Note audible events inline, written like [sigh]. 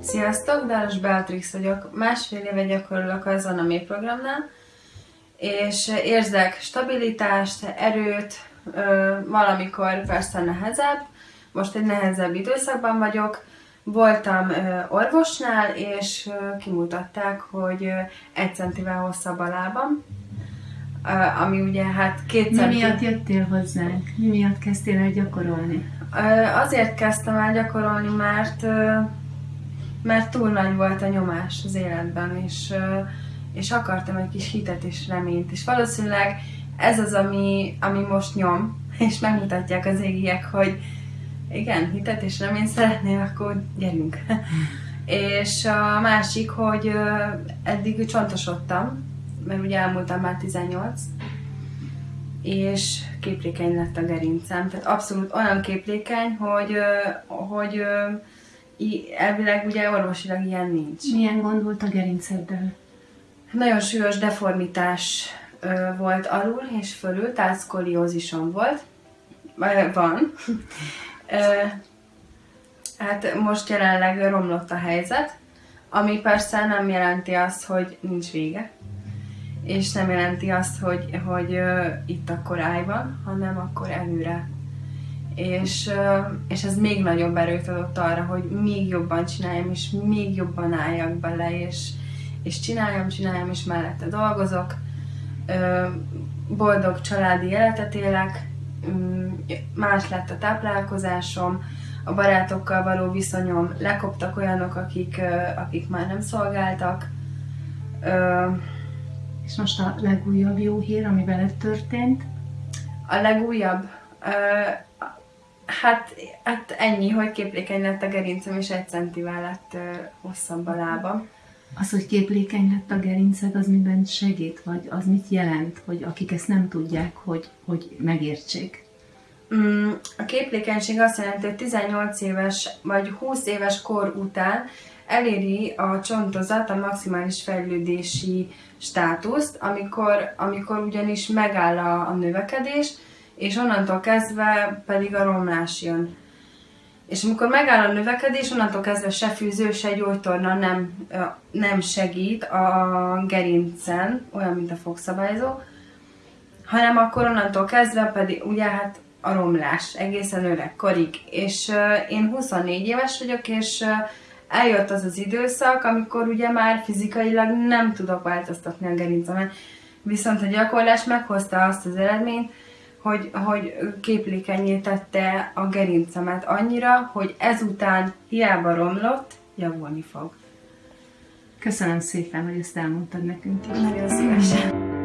Sziasztok, Dáros Beatrix vagyok. Másfél éve gyakorolok az Anami programnál, és érzek stabilitást, erőt, valamikor persze nehezebb, most egy nehezebb időszakban vagyok, voltam orvosnál, és kimutatták, hogy egy centivel hosszabb a lábam, ami ugye hát két Mi miatt jöttél hozzánk? Mi miatt kezdtél el gyakorolni? Azért kezdtem el gyakorolni, mert mert túl nagy volt a nyomás az életben, és, és akartam egy kis hitet és reményt, és valószínűleg ez az, ami, ami most nyom, [laughs] és megmutatják az égiek, hogy igen, hitet és reményt szeretnél, akkor gyerünk. [laughs] és a másik, hogy eddig csontosodtam, mert ugye elmúltam már 18, és képlékeny lett a gerincem. Tehát abszolút olyan képlékeny, hogy, hogy elvileg ugye orvosilag ilyen nincs. Milyen gond volt a gerinceddel? Nagyon súlyos deformitás ö, volt alul és fölül, tehát szkoliózisom volt. Van. [laughs] ö, hát most jelenleg romlott a helyzet, ami persze nem jelenti azt, hogy nincs vége, és nem jelenti azt, hogy, hogy ö, itt akkor állj van, hanem akkor előre és, és ez még nagyobb erőt adott arra, hogy még jobban csináljam, és még jobban álljak bele, és, és csináljam, csináljam, és mellette dolgozok. Boldog családi életet élek, mm, más lett a táplálkozásom, a barátokkal való viszonyom, lekoptak olyanok, akik, akik már nem szolgáltak. És most a legújabb jó hír, ami veled történt? A legújabb? Hát, hát ennyi, hogy képlékeny lett a gerincem, és egy centivel lett uh, hosszabb a lábam. Az, hogy képlékeny lett a gerinced, az miben segít? Vagy az mit jelent, hogy akik ezt nem tudják, hogy, hogy megértsék? Mm, a képlékenység azt jelenti, hogy 18 éves vagy 20 éves kor után eléri a csontozat a maximális fejlődési státuszt, amikor, amikor ugyanis megáll a, a növekedés, és onnantól kezdve pedig a romlás jön. És amikor megáll a növekedés, onnantól kezdve se fűző, se gyógytorna nem, nem segít a gerincen, olyan, mint a fogszabályzó, hanem akkor onnantól kezdve pedig ugye hát a romlás egészen öregkorig. És uh, én 24 éves vagyok, és uh, eljött az az időszak, amikor ugye már fizikailag nem tudok változtatni a gerincemen. Viszont a gyakorlás meghozta azt az eredményt, hogy, hogy képlékenyé tette a gerincemet annyira, hogy ezután hiába romlott, javulni fog. Köszönöm szépen, hogy ezt elmondtad nekünk. Nagyon szívesen.